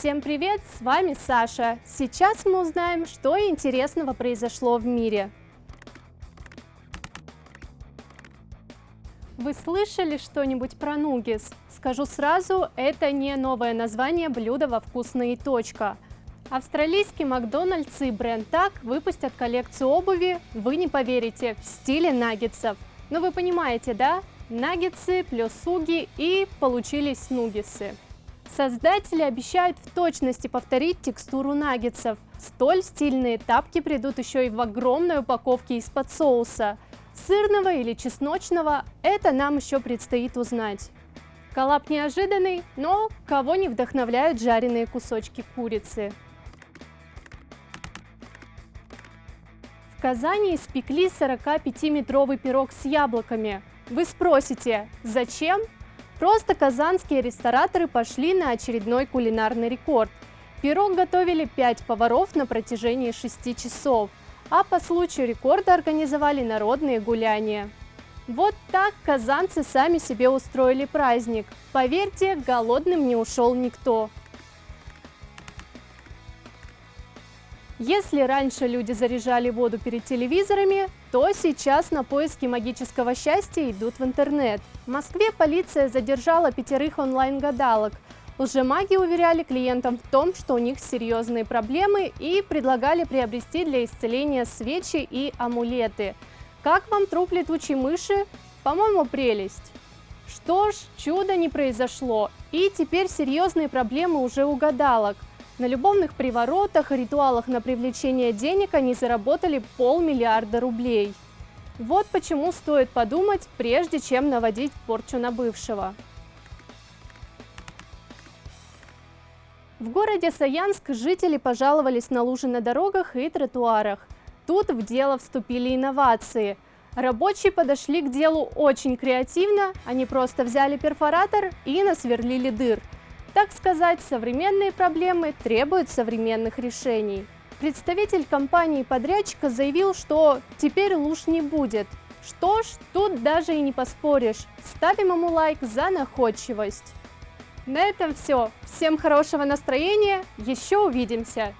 Всем привет, с вами Саша. Сейчас мы узнаем, что интересного произошло в мире. Вы слышали что-нибудь про нугис? Скажу сразу, это не новое название блюда во вкусные точка. Австралийский Макдональдс и бренд Так выпустят коллекцию обуви, вы не поверите, в стиле наггетсов. Но вы понимаете, да? Наггетсы плюс суги и получились нугисы. Создатели обещают в точности повторить текстуру наггетсов. Столь стильные тапки придут еще и в огромной упаковке из-под соуса. Сырного или чесночного – это нам еще предстоит узнать. Коллап неожиданный, но кого не вдохновляют жареные кусочки курицы. В Казани испекли 45-метровый пирог с яблоками. Вы спросите, зачем? Просто казанские рестораторы пошли на очередной кулинарный рекорд. Пирог готовили 5 поваров на протяжении 6 часов, а по случаю рекорда организовали народные гуляния. Вот так казанцы сами себе устроили праздник. Поверьте, голодным не ушел никто. Если раньше люди заряжали воду перед телевизорами, то сейчас на поиски магического счастья идут в интернет. В Москве полиция задержала пятерых онлайн-гадалок. Лжемаги уверяли клиентам в том, что у них серьезные проблемы и предлагали приобрести для исцеления свечи и амулеты. Как вам труп летучей мыши? По-моему, прелесть. Что ж, чудо не произошло, и теперь серьезные проблемы уже у гадалок. На любовных приворотах ритуалах на привлечение денег они заработали полмиллиарда рублей. Вот почему стоит подумать, прежде чем наводить порчу на бывшего. В городе Саянск жители пожаловались на лужи на дорогах и тротуарах. Тут в дело вступили инновации. Рабочие подошли к делу очень креативно, они просто взяли перфоратор и насверлили дыр – так сказать, современные проблемы требуют современных решений. Представитель компании-подрядчика заявил, что теперь луж не будет. Что ж, тут даже и не поспоришь. Ставим ему лайк за находчивость. На этом все. Всем хорошего настроения. Еще увидимся.